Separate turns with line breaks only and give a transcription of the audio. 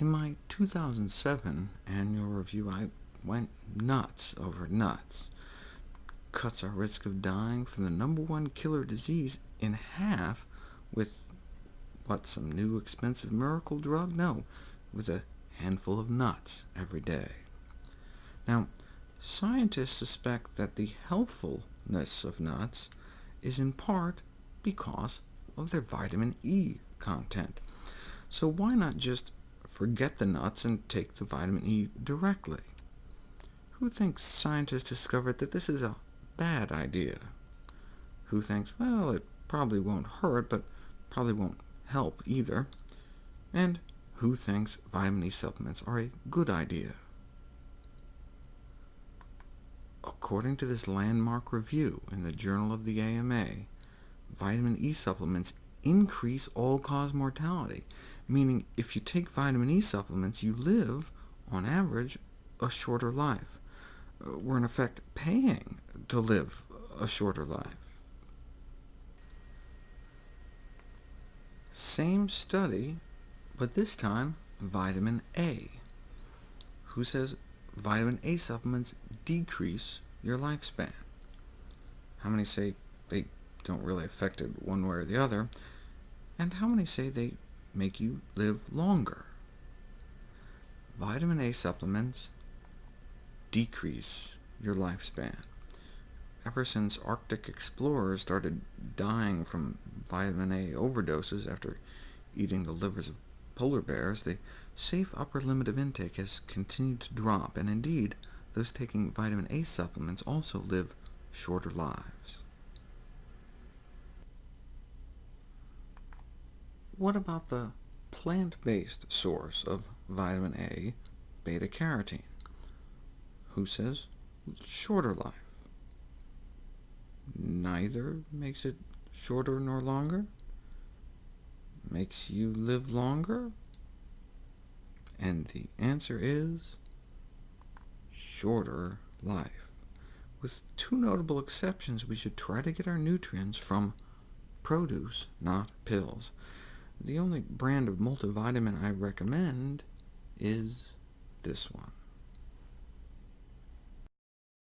In my 2007 annual review, I went nuts over nuts. Cuts our risk of dying from the number one killer disease in half with, what, some new expensive miracle drug? No, with a handful of nuts every day. Now, scientists suspect that the healthfulness of nuts is in part because of their vitamin E content. So why not just forget the nuts and take the vitamin E directly? Who thinks scientists discovered that this is a bad idea? Who thinks, well, it probably won't hurt, but probably won't help either? And who thinks vitamin E supplements are a good idea? According to this landmark review in the Journal of the AMA, vitamin E supplements increase all-cause mortality, meaning if you take vitamin E supplements, you live, on average, a shorter life. Uh, we're in effect paying to live a shorter life. Same study, but this time vitamin A. Who says vitamin A supplements decrease your lifespan? How many say they don't really affect it one way or the other? And how many say they make you live longer? Vitamin A supplements decrease your lifespan. Ever since Arctic explorers started dying from vitamin A overdoses after eating the livers of polar bears, the safe upper limit of intake has continued to drop, and indeed, those taking vitamin A supplements also live shorter lives. What about the plant-based source of vitamin A, beta-carotene? Who says shorter life? Neither makes it shorter nor longer? Makes you live longer? And the answer is shorter life. With two notable exceptions, we should try to get our nutrients from produce, not pills. The only brand of multivitamin I recommend is this one.